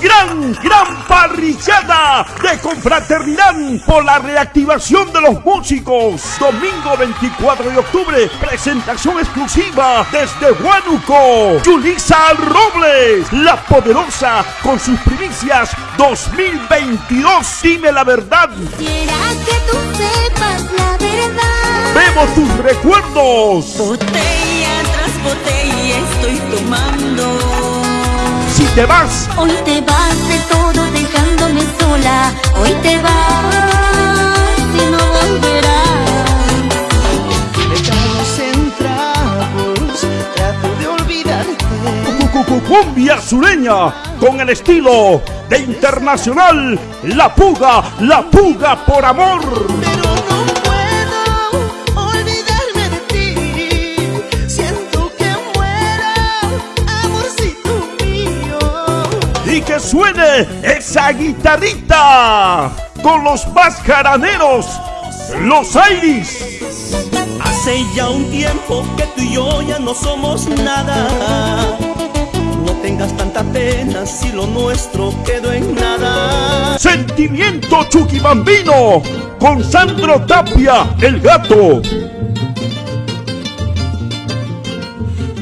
Gran, gran parrillada de confraternidad por la reactivación de los músicos. Domingo 24 de octubre, presentación exclusiva desde Huánuco. Yulisa Robles, la poderosa, con sus primicias 2022. Dime la verdad. Que tú sepas la verdad. Vemos tus recuerdos. Botella tras botella te vas, Hoy te vas de todo dejándome sola. Hoy te vas y no volverás. Estamos en trapos, trato de olvidarte. cu- cu- cumbia sureña con el estilo de internacional. La puga, la puga por amor. Pero no Y que suene esa guitarrita con los más jaraneros, los Airis. Hace ya un tiempo que tú y yo ya no somos nada. No tengas tanta pena si lo nuestro quedó en nada. Sentimiento Chuquibambino con Sandro Tapia, el gato.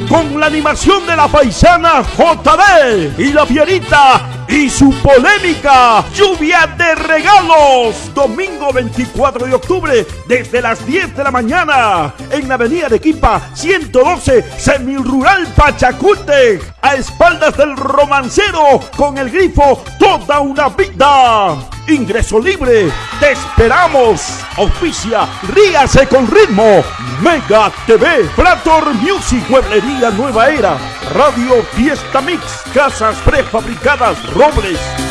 Con la animación de la paisana JD y la Fierita y su polémica lluvia de regalos. Domingo 24 de octubre desde las 10 de la mañana en la avenida Arequipa 112 Semirural Pachacútec a espaldas del romancero con el grifo Toda una vida. Ingreso libre. Te esperamos. Auspicia Ríase con ritmo. Mega TV. Plator Music. Mueblería Nueva Era. Radio Fiesta Mix. Casas prefabricadas Robles.